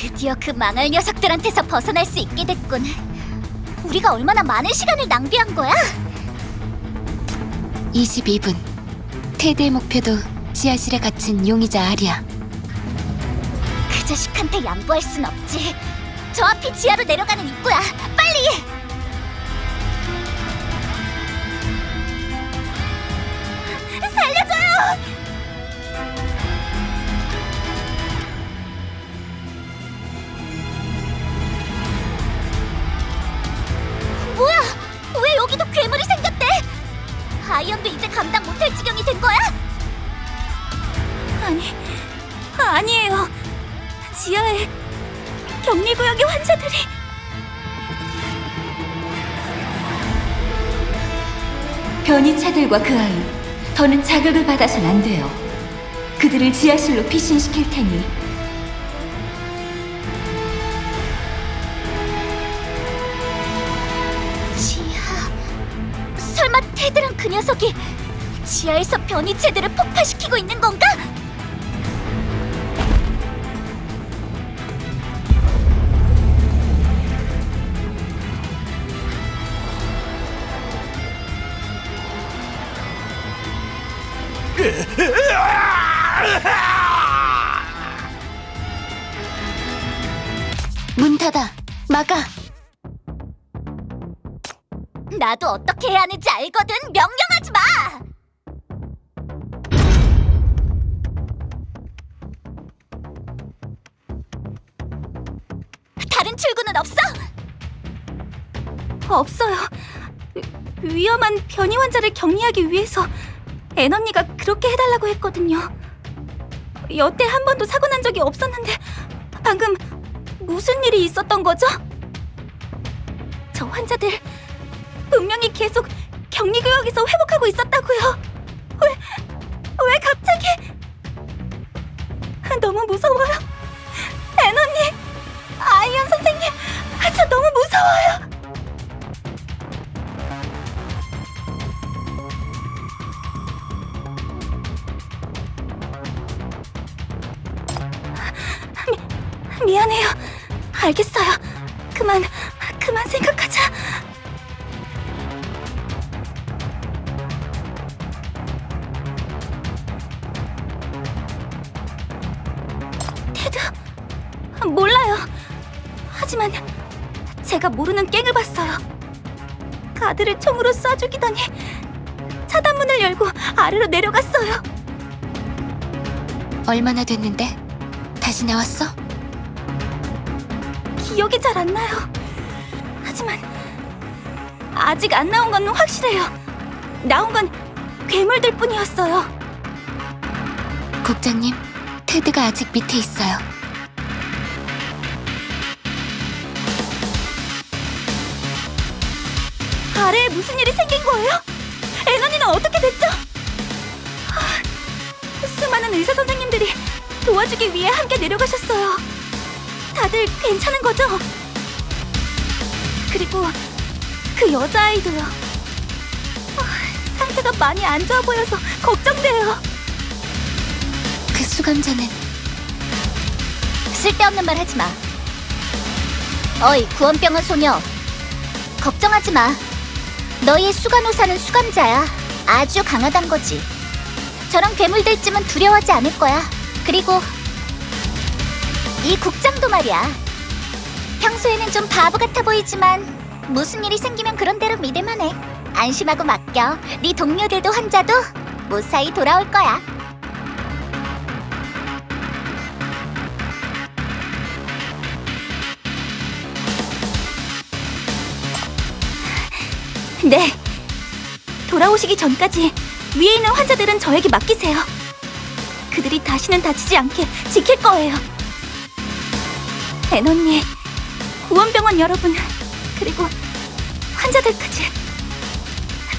드디어 그 망할 녀석들한테서 벗어날 수 있게 됐군. 우리가 얼마나 많은 시간을 낭비한 거야? 22분. 테드의 목표도 지하실에 갇힌 용의자 아리야. 그 자식한테 양보할 순 없지. 저 앞이 지하로 내려가는 입구야. 빨리! 살려줘요! 변이차들과 그 아이, 더는 자극을 받아선 안 돼요. 그들을 지하실로 피신시킬 테니 지하 설마 테드랑 그 녀석이 지하에서 변이체들을 폭파시키고 있는 건가? 문 닫아. 막아. 나도 어떻게 해야 하는지 알거든 명령하지 마! 다른 출구는 없어? 없어요. 위- 위험한 변이 환자를 격리하기 위해서 앤 언니가 그렇게 해달라고 했거든요. 여태 한 번도 사고 난 적이 없었는데 방금 무슨 일이 있었던 거죠? 저 환자들 분명히 계속 격리 구역에서 회복하고 있었다고요. 왜, 왜 갑자기? 너무 무서워요. 앤 언니, 아이언 선생 내려갔어요. 얼마나 됐는데? 다시 나왔어? 기억이 잘 안 나요. 하지만 아직 안 나온 건 확실해요. 나온 건 괴물들 뿐이었어요. 국장님, 테드가 아직 밑에 있어요. 아래에 무슨 일이 생긴 거예요? 애너니는 어떻게 됐죠? 하, 수많은 의사 선생님들이 도와주기 위해 함께 내려가셨어요. 다들 괜찮은 거죠? 그리고 그 여자아이도요. 아, 상태가 많이 안 좋아 보여서 걱정돼요. 그 수감자는 쓸데없는 말 하지 마. 어이, 구원병원 소녀. 걱정하지 마. 너희 수간호사는 수감자야. 아주 강하단 거지. 저런 괴물들쯤은 두려워하지 않을 거야. 그리고 이 국장도 말이야. 평소에는 좀 바보 같아 보이지만 무슨 일이 생기면 그런 대로 믿을만 해. 안심하고 맡겨. 네 동료들도 환자도 무사히 돌아올 거야. 네. 돌아오시기 전까지 위에 있는 환자들은 저에게 맡기세요. 그들이 다시는 다치지 않게 지킬 거예요. 앤 언니, 구원병원 여러분, 그리고 환자들까지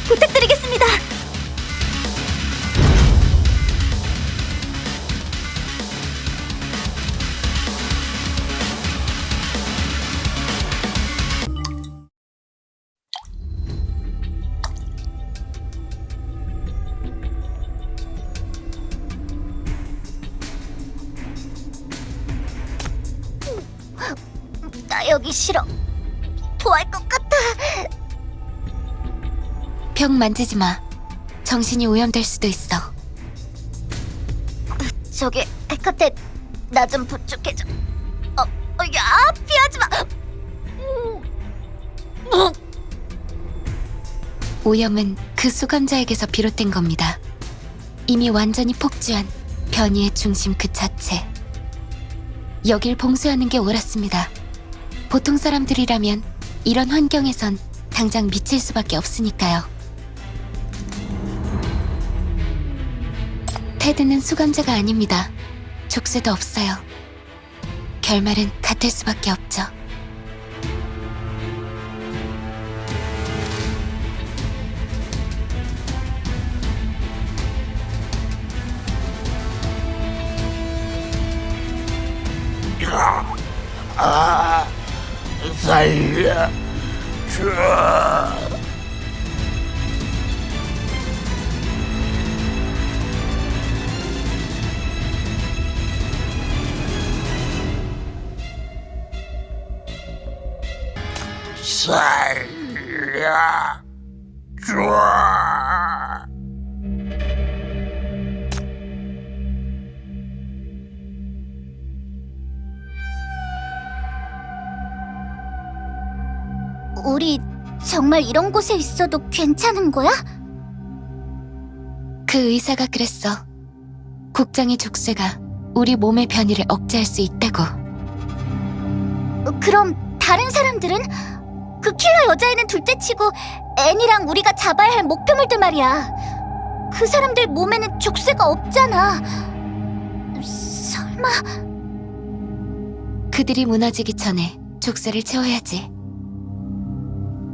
부탁드리겠습니다. 만지지 마. 정신이 오염될 수도 있어. 저기 헤카테 나 좀 부축해줘. 어, 어, 야 피하지 마. 음. 오염은 그 수감자에게서 비롯된 겁니다. 이미 완전히 폭주한 변이의 중심 그 자체. 여길 봉쇄하는 게 옳았습니다. 보통 사람들이라면 이런 환경에선 당장 미칠 수밖에 없으니까요. 테드는 수감자가 아닙니다. 족쇄도 없어요. 결말은 같을 수밖에 없죠. 살려줘. 살려줘. 정말 이런 곳에 있어도 괜찮은 거야? 그 의사가 그랬어. 국장의 족쇄가 우리 몸의 변이를 억제할 수 있다고. 어, 그럼 다른 사람들은 그 킬러 여자애는 둘째치고 애니랑 우리가 잡아야 할 목표물들 말이야. 그 사람들 몸에는 족쇄가 없잖아. 설마 그들이 무너지기 전에 족쇄를 채워야지.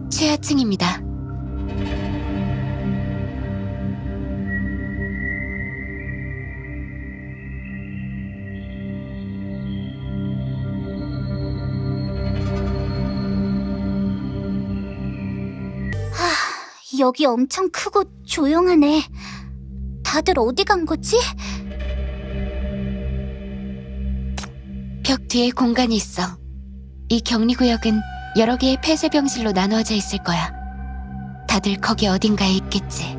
최하층입니다. 여기 엄청 크고 조용하네. 다들 어디 간 거지? 벽 뒤에 공간이 있어. 이 격리구역은 여러 개의 폐쇄병실로 나누어져 있을 거야. 다들 거기 어딘가에 있겠지.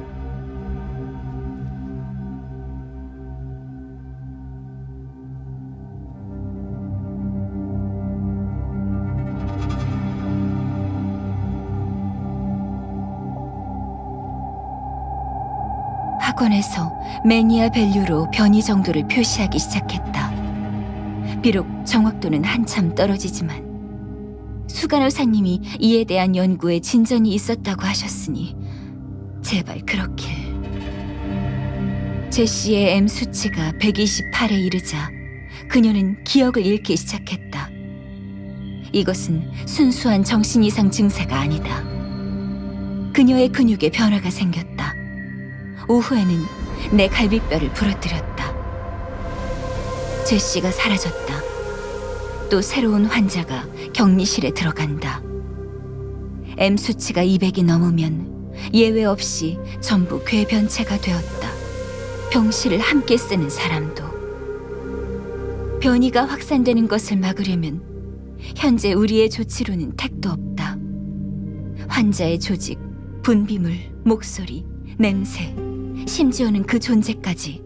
학원에서 mania value로 변이 정도를 표시하기 시작했다. 비록 정확도는 한참 떨어지지만 수간호사님이 이에 대한 연구에 진전이 있었다고 하셨으니 제발 그렇길. 제시의 M 수치가 128에 이르자 그녀는 기억을 잃기 시작했다. 이것은 순수한 정신 이상 증세가 아니다. 그녀의 근육에 변화가 생겼다. 오후에는 내 갈비뼈를 부러뜨렸다. 제시가 사라졌다. 또 새로운 환자가 격리실에 들어간다. M 수치가 200이 넘으면 예외 없이 전부 궤변체가 되었다. 병실을 함께 쓰는 사람도. 변이가 확산되는 것을 막으려면 현재 우리의 조치로는 택도 없다. 환자의 조직, 분비물, 목소리, 냄새, 심지어는 그 존재까지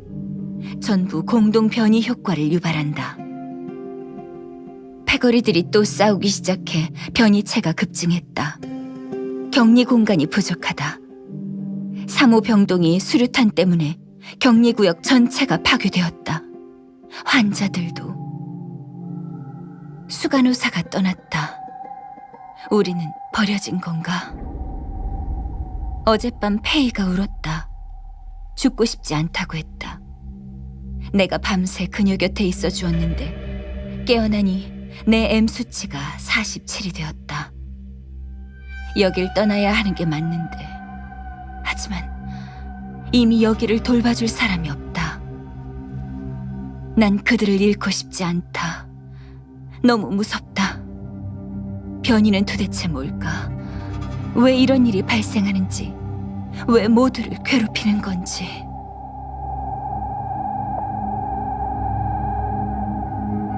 전부 공동 변이 효과를 유발한다. 패거리들이 또 싸우기 시작해 변이체가 급증했다. 격리 공간이 부족하다. 3호 병동이 수류탄 때문에 격리구역 전체가 파괴되었다. 환자들도 수간호사가 떠났다. 우리는 버려진 건가? 어젯밤 페이가 울었다. 죽고 싶지 않다고 했다. 내가 밤새 그녀 곁에 있어 주었는데 깨어나니 내 M 수치가 47이 되었다. 여길 떠나야 하는 게 맞는데 하지만 이미 여기를 돌봐줄 사람이 없다. 난 그들을 잃고 싶지 않다. 너무 무섭다. 변이는 도대체 뭘까? 왜 이런 일이 발생하는지, 왜 모두를 괴롭히는 건지.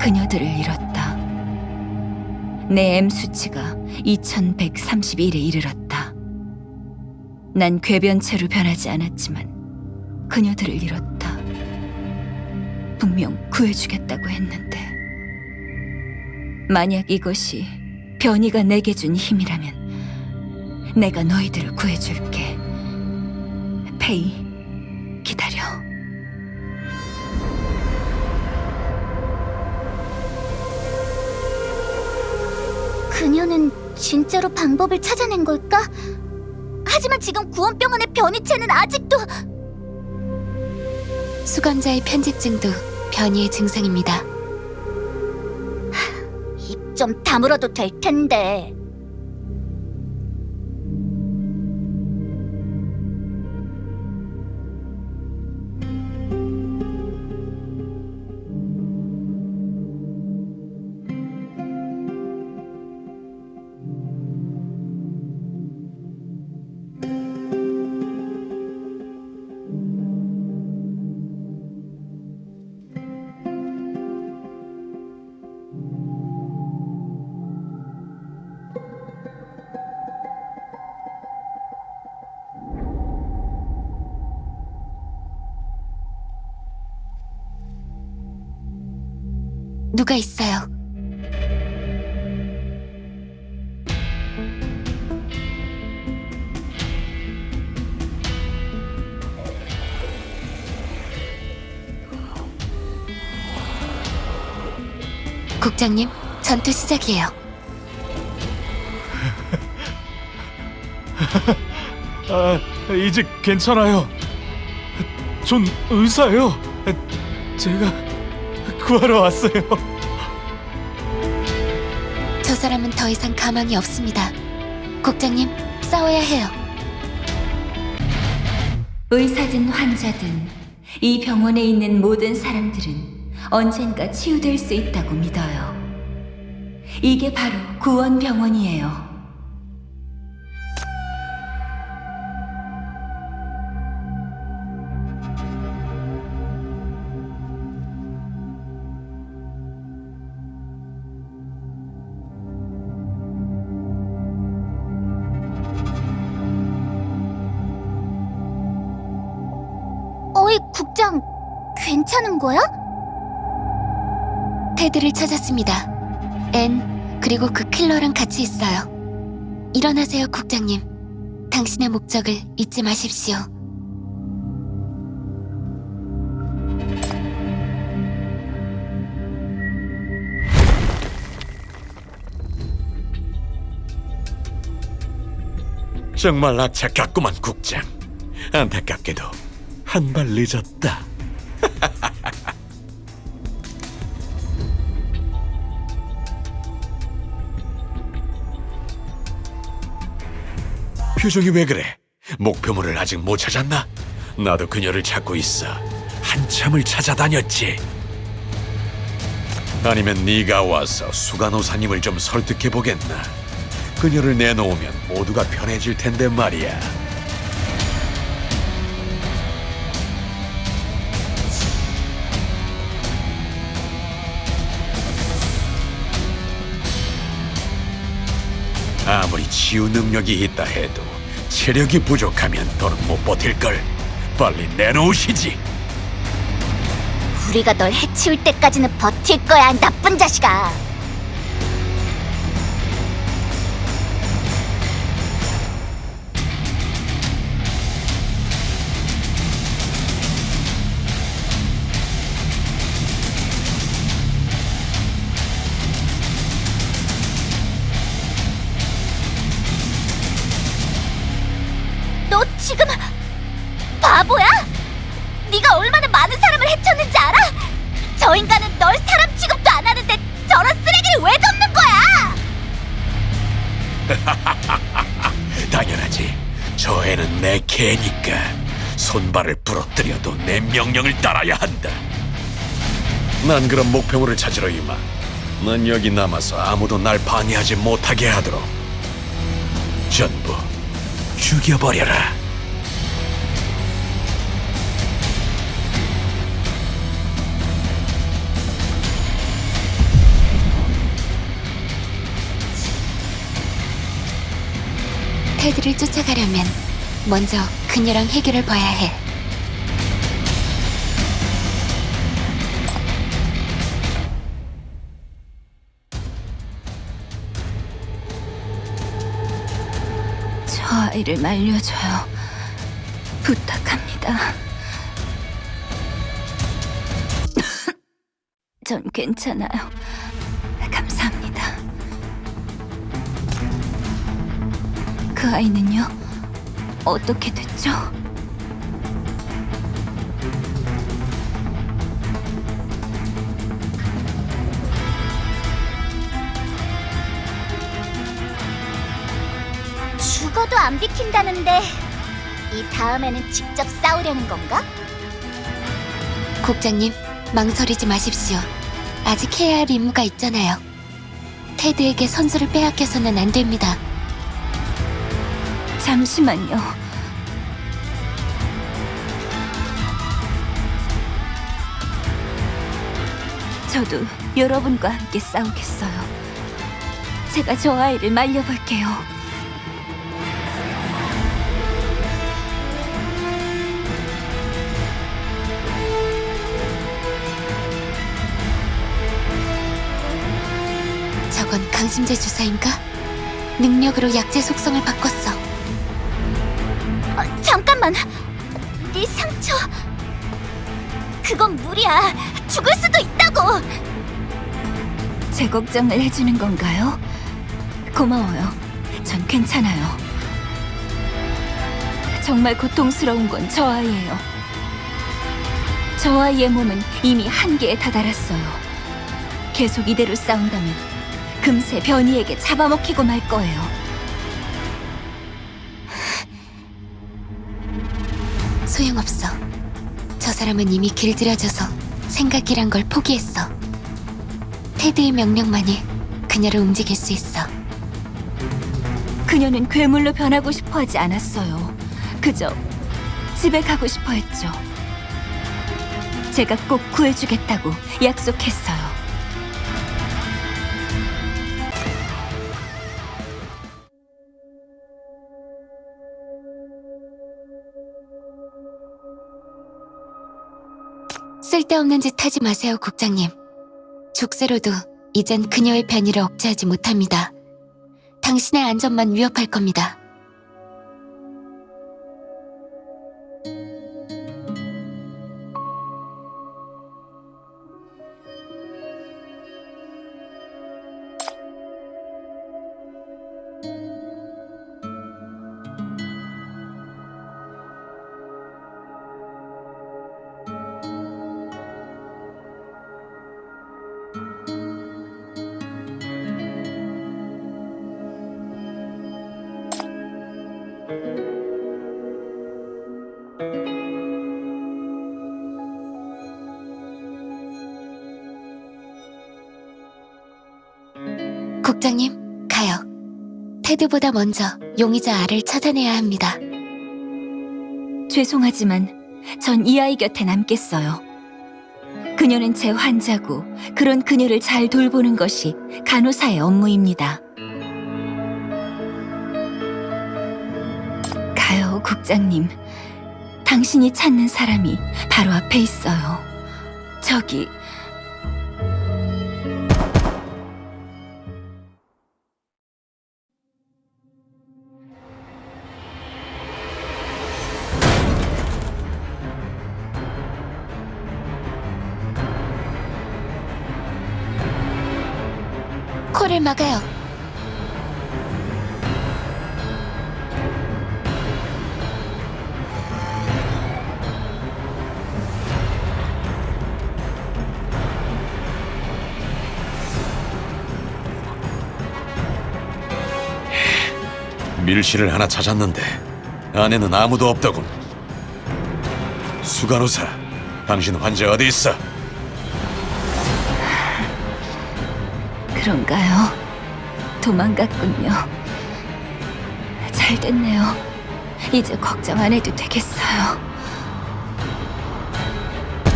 그녀들을 잃었다. 내 M 수치가 2131에 이르렀다. 난 궤변체로 변하지 않았지만 그녀들을 잃었다. 분명 구해주겠다고 했는데 만약 이것이 변이가 내게 준 힘이라면 내가 너희들을 구해줄게. 페이, 기다려. 그녀는 진짜로 방법을 찾아낸 걸까? 하지만 지금 구원병원의 변이체는 아직도 수감자의 편집증도 변이의 증상입니다. 입 좀 다물어도 될 텐데. 누가 있어요? 국장님, 전투 시작이에요. 아, 이제 괜찮아요. 전 의사예요. 제가 구하러 왔어요. 저 사람은 더 이상 가망이 없습니다. 국장님, 싸워야 해요. 의사든 환자든 이 병원에 있는 모든 사람들은 언젠가 치유될 수 있다고 믿어요. 이게 바로 구원병원이에요. 거야? 테드를 찾았습니다. 앤, 그리고 그 킬러랑 같이 있어요. 일어나세요, 국장님. 당신의 목적을 잊지 마십시오. 정말 악착같구만 국장. 안타깝게도 한 발 늦었다. 표정이 왜 그래? 목표물을 아직 못 찾았나? 나도 그녀를 찾고 있어. 한참을 찾아다녔지. 아니면 네가 와서 수간호사님을 좀 설득해 보겠나? 그녀를 내놓으면 모두가 편해질 텐데 말이야. 치유 능력이 있다 해도 체력이 부족하면 더는 못 버틸걸. 빨리 내놓으시지. 우리가 널 해치울 때까지는 버틸 거야, 나쁜 자식아. 개니까 손발을 부러뜨려도 내 명령을 따라야 한다. 난 그런 목표물을 찾으러 임하. 난 여기 남아서 아무도 날 방해하지 못하게 하도록 전부 죽여버려라. 테드를 쫓아가려면 먼저 그녀랑 해결을 봐야 해. 저 아이를 말려줘요. 부탁합니다. 전 괜찮아요. 감사합니다. 그 아이는요? 어떻게 됐죠? 죽어도 안 비킨다는데 이 다음에는 직접 싸우려는 건가? 국장님, 망설이지 마십시오. 아직 해야 할 임무가 있잖아요. 테드에게 선수를 빼앗겨서는 안 됩니다. 잠시만요. 저도 여러분과 함께 싸우겠어요. 제가 저 아이를 말려볼게요. 저건 강심제 주사인가? 능력으로 약제 속성을 바꿨어. 어, 잠깐만. 네 상처. 그건 무리야. 죽을 수도 있다고. 제 걱정을 해주는 건가요? 고마워요. 전 괜찮아요. 정말 고통스러운 건 저 아이예요. 저 아이의 몸은 이미 한계에 다다랐어요. 계속 이대로 싸운다면 금세 변이에게 잡아먹히고 말 거예요. 소용없어. 저 사람은 이미 길들여져서 생각이란 걸 포기했어. 테드의 명령만이 그녀를 움직일 수 있어. 그녀는 괴물로 변하고 싶어 하지 않았어요. 그저 집에 가고 싶어 했죠. 제가 꼭 구해주겠다고 약속했어요. 쓸데없는 짓 하지 마세요, 국장님. 족쇄로도 이젠 그녀의 변이를 억제하지 못합니다. 당신의 안전만 위협할 겁니다. 테드보다 먼저 용의자 알을 찾아내야 합니다. 죄송하지만 전 이 아이 곁에 남겠어요. 그녀는 제 환자고 그런 그녀를 잘 돌보는 것이 간호사의 업무입니다. 가요, 국장님. 당신이 찾는 사람이 바로 앞에 있어요. 저기 막아요. 밀실을 하나 찾았는데 안에는 아무도 없더군. 수간호사, 당신 환자 어디 있어? 그런가요? 도망갔군요. 잘 됐네요. 이제 걱정 안 해도 되겠어요.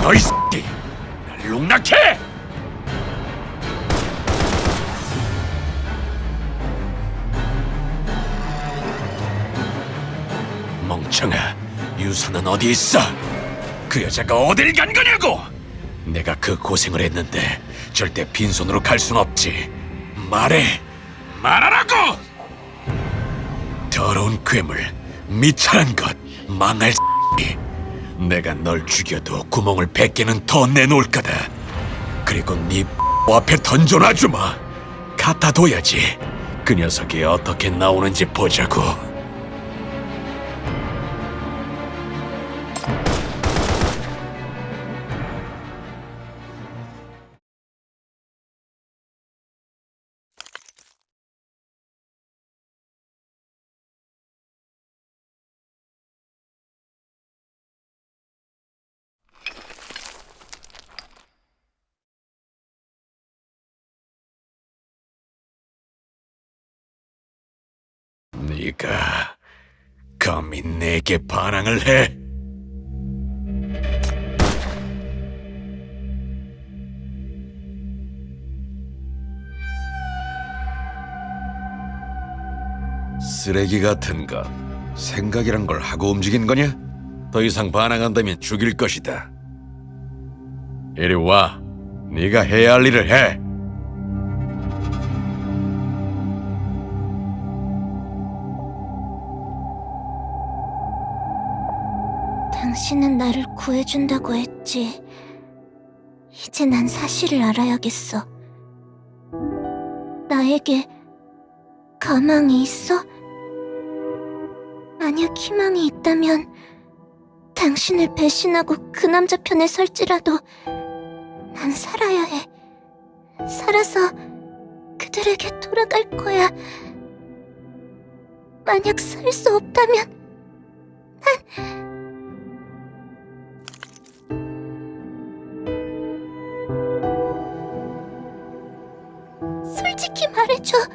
너이 새끼! 날 농락해! 멍청아, 유사는 어디 있어? 그 여자가 어딜 간 거냐고? 내가 그 고생을 했는데 절대 빈손으로 갈 순 없지. 말해, 말하라고! 더러운 괴물, 미천한 것, 망할 X. 내가 널 죽여도 구멍을 백 개는 더 내놓을 거다. 그리고 네 앞에 던져놔주마. 갖다 둬야지. 그 녀석이 어떻게 나오는지 보자고. 네가 감히 내게 반항을 해? 쓰레기 같은 것 생각이란 걸 하고 움직인 거냐? 더 이상 반항한다면 죽일 것이다. 이리 와. 네가 해야 할 일을 해. 당신은 나를 구해준다고 했지. 이제 난 사실을 알아야겠어. 나에게 가망이 있어? 만약 희망이 있다면 당신을 배신하고 그 남자 편에 설지라도 난 살아야 해. 살아서 그들에게 돌아갈 거야. 만약 살 수 없다면 솔 직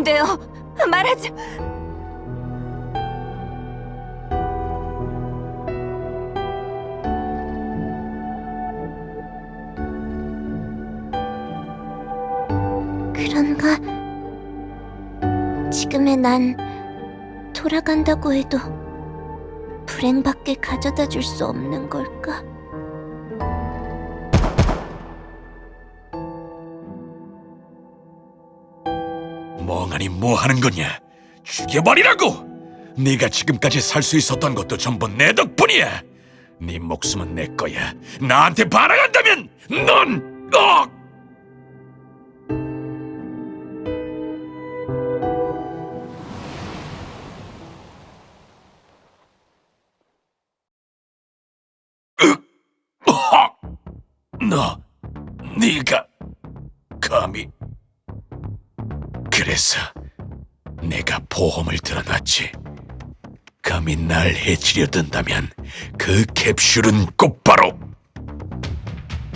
안 돼요. 말하지. 그런가? 지금의 난 돌아간다고 해도 불행밖에 가져다 줄 수 없는 걸까? 멍하니 뭐 하는 거냐? 죽여버리라고! 네가 지금까지 살 수 있었던 것도 전부 내 덕분이야. 네 목숨은 내 거야. 나한테 반항한다면 넌 어! 그래서 내가 보험을 들어놨지. 감히 날 해치려 든다면 그 캡슐은 곧바로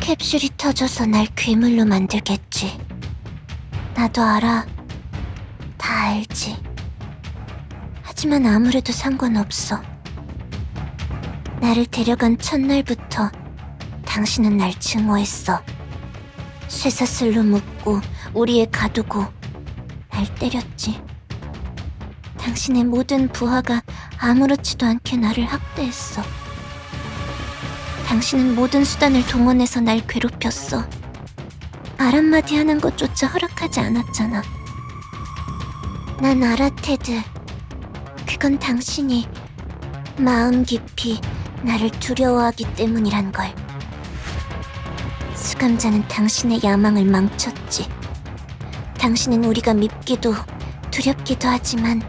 캡슐이 터져서 날 괴물로 만들겠지. 나도 알아. 다 알지. 하지만 아무래도 상관없어. 나를 데려간 첫날부터 당신은 날 증오했어. 쇠사슬로 묶고 우리에 가두고 날 때렸지. 당신의 모든 부하가 아무렇지도 않게 나를 학대했어. 당신은 모든 수단을 동원해서 날 괴롭혔어. 말 한마디 하는 것조차 허락하지 않았잖아. 난 알아, 테드. 그건 당신이 마음 깊이 나를 두려워하기 때문이란 걸. 수감자는 당신의 야망을 망쳤지. 당신은 우리가 밉기도 두렵기도 하지만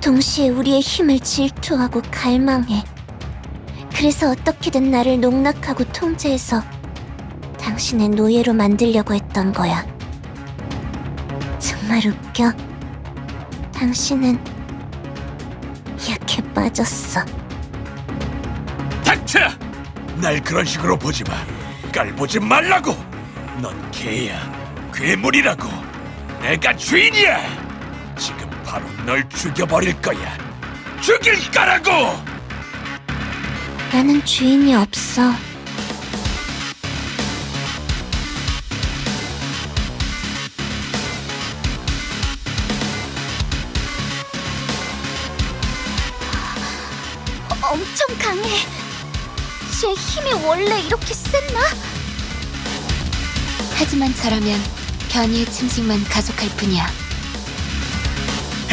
동시에 우리의 힘을 질투하고 갈망해. 그래서 어떻게든 나를 농락하고 통제해서 당신의 노예로 만들려고 했던 거야. 정말 웃겨. 당신은 약해 빠졌어. 닥쳐! 날 그런 식으로 보지 마. 깔보지 말라고. 넌 개야, 괴물이라고. 내가 주인이야. 지금 바로 널 죽여버릴 거야. 죽일 거라고. 나는 주인이 없어. 엄청 강해. 제 힘이 원래 이렇게 셌나? 하지만 저라면 변이의 침식만 가속할 뿐이야.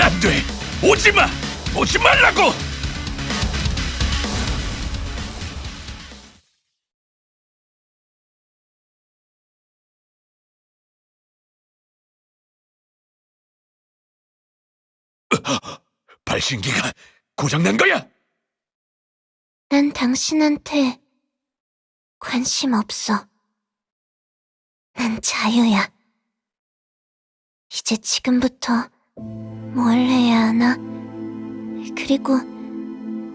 안 돼. 오지 마. 오지 말라고. 발신기가 고장난 거야. 난 당신한테 관심 없어. 난 자유야. 이제 지금부터 뭘 해야 하나? 그리고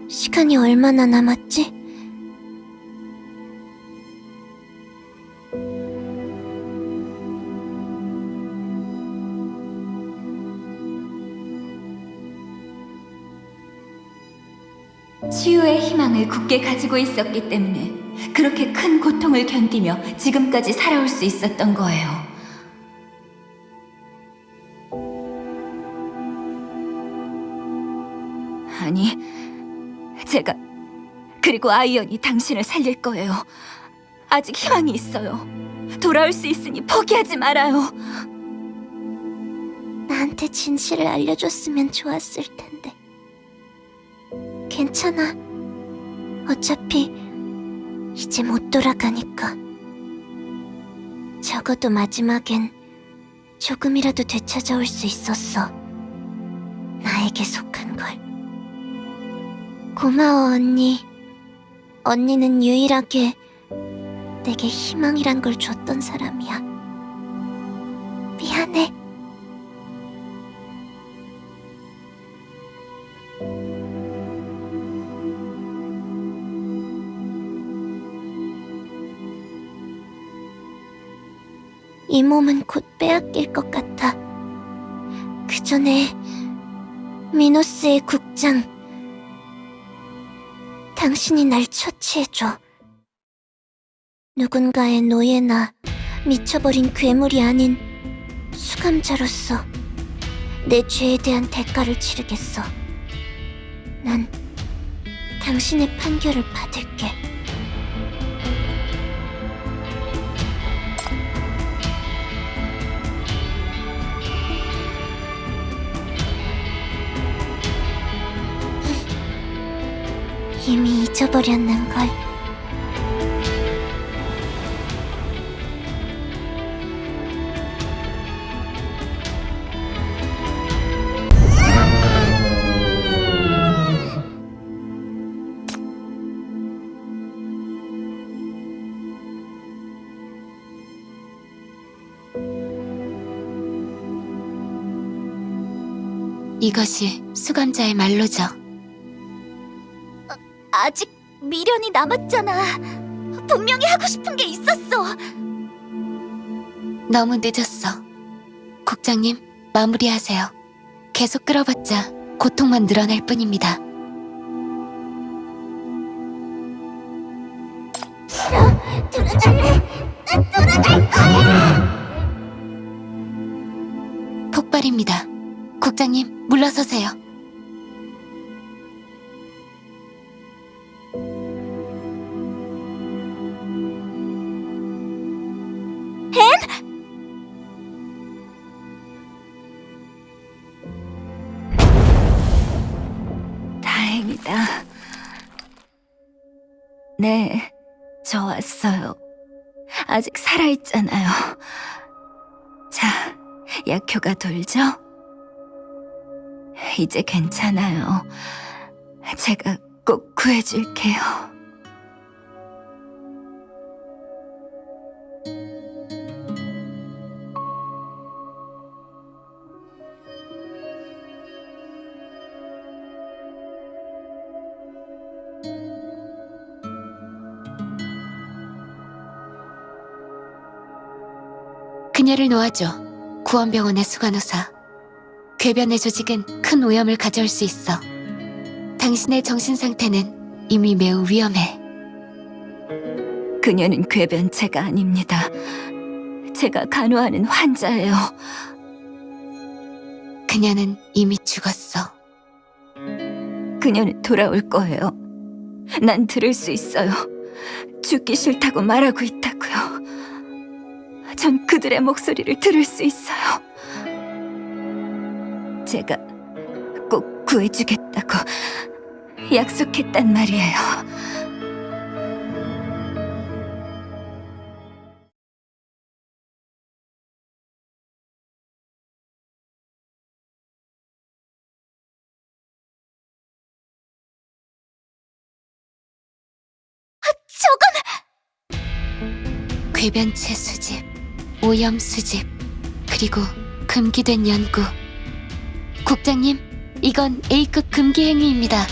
시간이 얼마나 남았지? 치유의 희망을 굳게 가지고 있었기 때문에 그렇게 큰 고통을 견디며 지금까지 살아올 수 있었던 거예요. 그리고 아이언이 당신을 살릴 거예요. 아직 희망이 있어요. 돌아올 수 있으니 포기하지 말아요. 나한테 진실을 알려줬으면 좋았을 텐데. 괜찮아. 어차피 이제 못 돌아가니까. 적어도 마지막엔 조금이라도 되찾아올 수 있었어. 나에게 속한 걸. 고마워, 언니. 언니는 유일하게 내게 희망이란 걸 줬던 사람이야. 미안해. 이 몸은 곧 빼앗길 것 같아. 그 전에 미노스의 국장, 당신이 날 처치해줘. 누군가의 노예나 미쳐버린 괴물이 아닌 수감자로서 내 죄에 대한 대가를 치르겠어. 난 당신의 판결을 받을게. 이미 잊어버렸는 걸. 이것이 수감자의 말로죠. 아직 미련이 남았잖아. 분명히 하고 싶은 게 있었어. 너무 늦었어. 국장님, 마무리하세요. 계속 끌어봤자 고통만 늘어날 뿐입니다. 들어갈래. 난 돌아갈 거야. 폭발입니다. 국장님, 물러서세요. 네, 저 왔어요. 아직 살아있잖아요. 자, 약효가 돌죠? 이제 괜찮아요. 제가 꼭 구해줄게요. 그녀를 놓아줘. 구원병원의 수간호사. 궤변의 조직은 큰 오염을 가져올 수 있어. 당신의 정신 상태는 이미 매우 위험해. 그녀는 궤변체가 아닙니다. 제가 간호하는 환자예요. 그녀는 이미 죽었어. 그녀는 돌아올 거예요. 난 들을 수 있어요. 죽기 싫다고 말하고 있다고요. 전 그들의 목소리를 들을 수 있어요. 제가 꼭 구해주겠다고 약속했단 말이에요. 저건 궤변체 수집, 오염 수집, 그리고 금기된 연구. 국장님, 이건 A급 금기 행위입니다.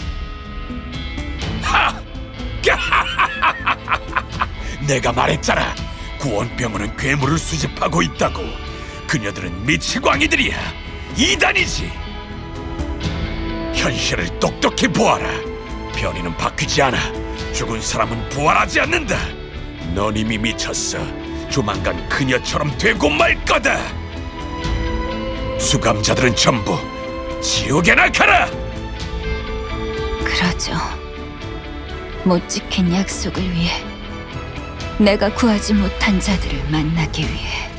내가 말했잖아. 구원병원은 괴물을 수집하고 있다고. 그녀들은 미치광이들이야. 이단이지. 현실을 똑똑히 보아라. 변이는 바뀌지 않아. 죽은 사람은 부활하지 않는다. 넌 이미 미쳤어. 조만간 그녀처럼 되고 말 거다. 수감자들은 전부 지옥에나 가라. 그러죠. 못 지킨 약속을 위해 내가 구하지 못한 자들을 만나기 위해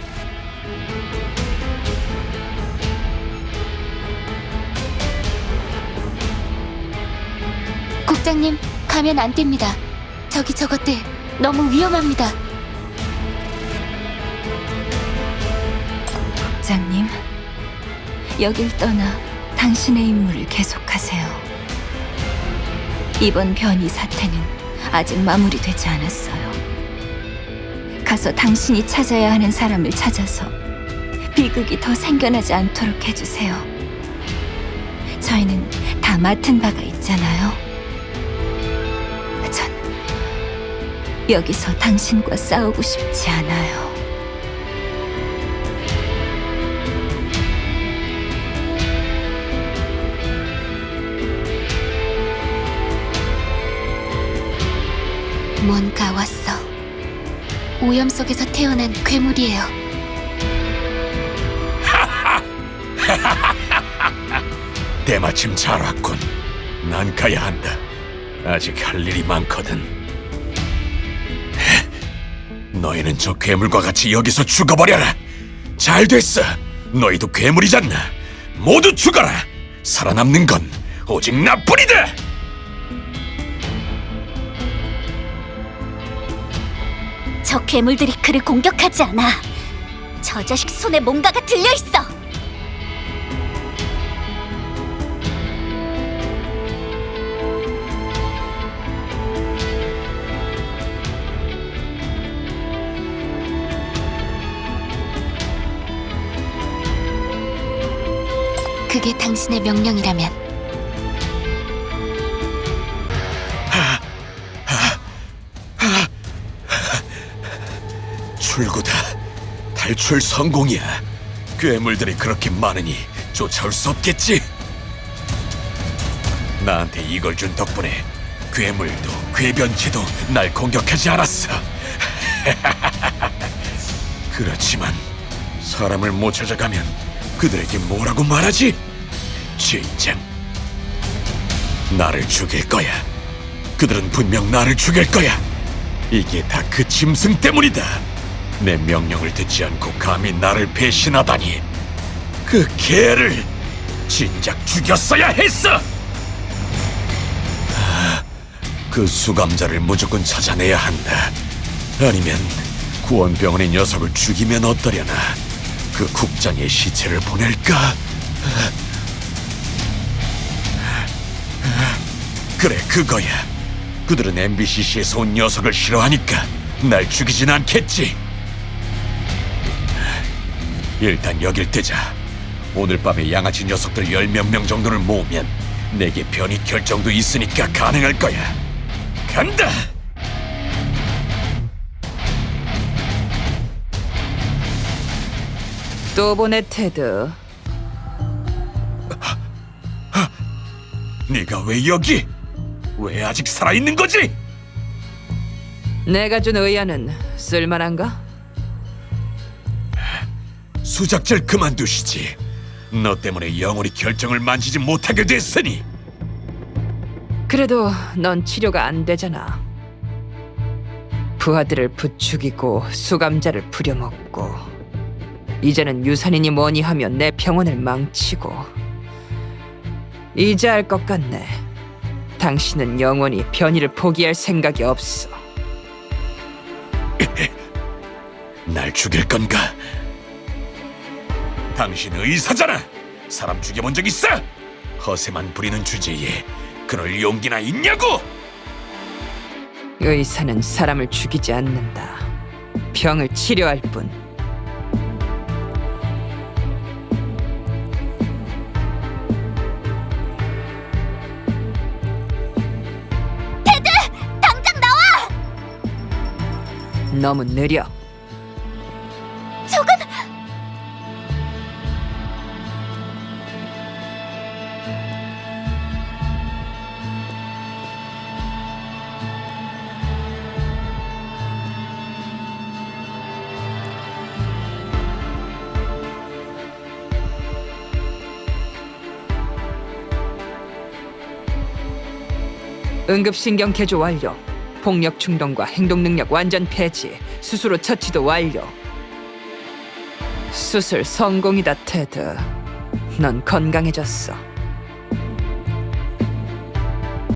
국장님, 가면 안 됩니다. 저기 저것들 너무 위험합니다. 여길 떠나 당신의 임무를 계속하세요. 이번 변이 사태는 아직 마무리되지 않았어요. 가서 당신이 찾아야 하는 사람을 찾아서 비극이 더 생겨나지 않도록 해주세요. 저희는 다 맡은 바가 있잖아요. 전 여기서 당신과 싸우고 싶지 않아요. 뭔가 왔어. 오염 속에서 태어난 괴물이에요. 때마침 잘 왔군. 난 가야 한다. 아직 할 일이 많거든. 너희는 저 괴물과 같이 여기서 죽어버려라. 잘 됐어. 너희도 괴물이잖아. 모두 죽어라. 살아남는 건 오직 나뿐이다. 저 괴물들이 그를 공격하지 않아. 저 자식 손에 뭔가가 들려 있어. 그게 당신의 명령이라면 출구다. 탈출 성공이야. 괴물들이 그렇게 많으니 쫓아올 수 없겠지. 나한테 이걸 준 덕분에 괴물도 괴변체도 날 공격하지 않았어. 그렇지만 사람을 못 찾아가면 그들에게 뭐라고 말하지? 진정. 나를 죽일 거야. 그들은 분명 나를 죽일 거야. 이게 다 그 짐승 때문이다. 내 명령을 듣지 않고 감히 나를 배신하다니. 그 개를 진작 죽였어야 했어. 아, 그 수감자를 무조건 찾아내야 한다. 아니면 구원병원의 녀석을 죽이면 어떠려나? 그 국장의 시체를 보낼까? 그래 그거야. 그들은 MBCC에서 온 녀석을 싫어하니까 날 죽이진 않겠지. 일단 여길 뜨자. 오늘 밤에 양아치 녀석들 열 몇 명 정도를 모으면 내게 변이 결정도 있으니까 가능할 거야. 간다. 또 보내 테드. 네가 왜 여기? 왜 아직 살아있는 거지? 내가 준 의안은 쓸만한가? 수작질 그만두시지. 너 때문에 영원히 결정을 만지지 못하게 됐으니. 그래도 넌 치료가 안 되잖아. 부하들을 부추기고 수감자를 부려먹고 이제는 유산이니 뭐니 하면 내 평온을 망치고 이제 알 것 같네. 당신은 영원히 변이를 포기할 생각이 없어. 날 죽일 건가? 당신 의사잖아. 사람 죽여본 적 있어? 허세만 부리는 주제에 그럴 용기나 있냐고? 의사는 사람을 죽이지 않는다. 병을 치료할 뿐. 당장 나와! 너무 느려. 응급신경 개조 완료. 폭력 충동과 행동 능력 완전 폐지. 수술 후 처치도 완료. 수술 성공이다, 테드. 넌 건강해졌어.